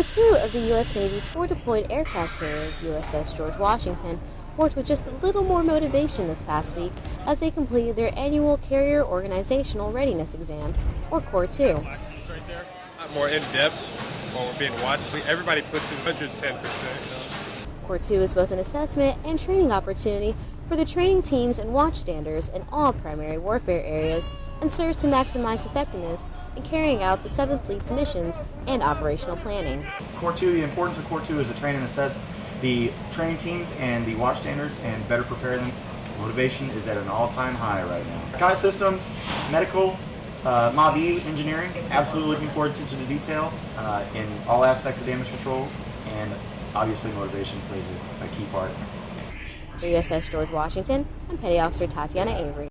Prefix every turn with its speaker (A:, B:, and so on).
A: The crew of the U.S. Navy's forward-deployed aircraft carrier, USS George Washington, worked with just a little more motivation this past week as they completed their annual Carrier Organizational Readiness Exam, or CORE 2.
B: Right more in depth while we're being watched. Everybody puts in 110 percent.
A: CORE 2 is both an assessment and training opportunity for the training teams and watchstanders in all primary warfare areas and serves to maximize effectiveness in carrying out the 7th Fleet's missions and operational planning.
C: Core 2, the importance of Core 2 is to train and assess the training teams and the watchstanders and better prepare them. Motivation is at an all-time high right now. Kite systems, medical, uh, MOB-E engineering, absolutely looking forward to, to the detail uh, in all aspects of damage control and obviously motivation plays a, a key part.
A: For USS George Washington, I'm Petty Officer Tatiana Avery.